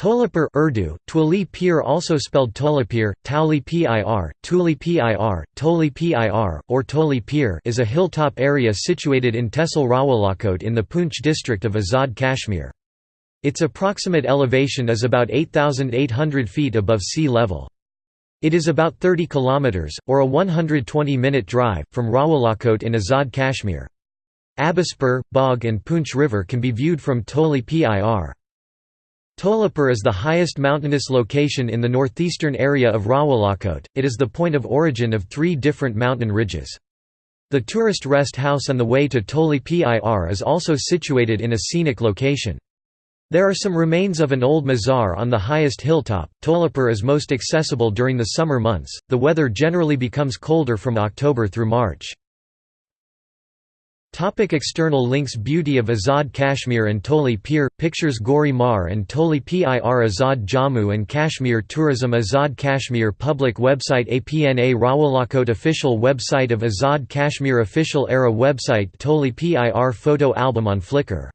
Tolapur Urdu, Twali Pir also spelled Tolapir, Tauli Pir, Tuli Pir, Toli Pir, or Toli Pir is a hilltop area situated in Tehsil Rawalakot in the Poonch district of Azad Kashmir. Its approximate elevation is about 8,800 feet above sea level. It is about 30 kilometers, or a 120-minute drive, from Rawalakot in Azad Kashmir. Abbaspur, Bagh and Poonch River can be viewed from Toli Pir. Tolapur is the highest mountainous location in the northeastern area of Rawalakot, it is the point of origin of three different mountain ridges. The tourist rest house on the way to Toli Pir is also situated in a scenic location. There are some remains of an old mazar on the highest hilltop. Tolapur is most accessible during the summer months, the weather generally becomes colder from October through March. Topic external links Beauty of Azad Kashmir and Toli Pir, pictures Gori Mar and Toli Pir Azad Jammu and Kashmir Tourism Azad Kashmir Public website APNA Rawalakot Official website of Azad Kashmir Official ERRA website Toli Pir Photo album on Flickr